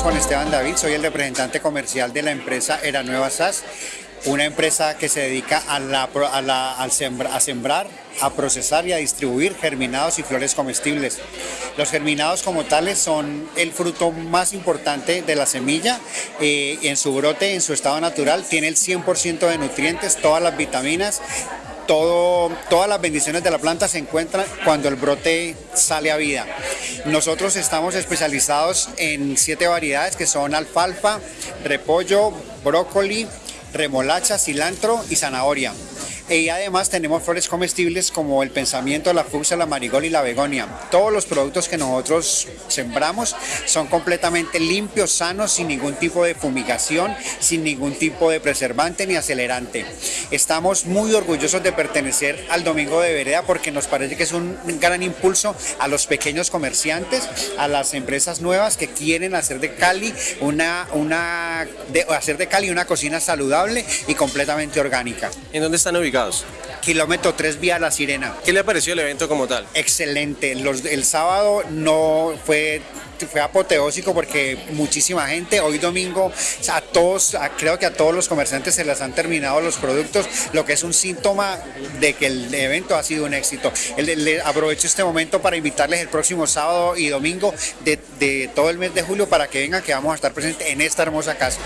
es Juan Esteban David, soy el representante comercial de la empresa Era Nueva SAS, una empresa que se dedica a, sembrar, a procesar y a distribuir germinados y flores comestibles. Los germinados como tales son el fruto más importante de la semilla, eh, en su brote, en su estado natural, tiene el 100% de nutrientes, todas las vitaminas, todas las bendiciones de la planta se encuentran cuando el brote sale a vida. Nosotros estamos especializados en siete variedades que son alfalfa, repollo, brócoli, remolacha, cilantro y zanahoria. Y además tenemos flores comestibles como el pensamiento, la fucsia, la marigold y la begonia. Todos los productos que nosotros sembramos son completamente limpios, sanos, sin ningún tipo de fumigación, sin ningún tipo de preservante ni acelerante. Estamos muy orgullosos de pertenecer al Domingo de Vereda porque nos parece que es un gran impulso a los pequeños comerciantes, a las empresas nuevas que quieren hacer de Cali una, una hacer de Cali una cocina saludable y completamente orgánica. ¿En dónde están ubicados? Kilómetro 3 vía La Sirena. ¿Qué le pareció el evento como tal? Excelente. Los, el sábado no fue fue apoteósico porque muchísima gente, hoy domingo a todos, creo que a todos los comerciantes se les han terminado los productos, lo que es un síntoma de que el evento ha sido un éxito. Le, aprovecho este momento para invitarles el próximo sábado y domingo de, de todo el mes de julio para que vengan, que vamos a estar presentes en esta hermosa casa.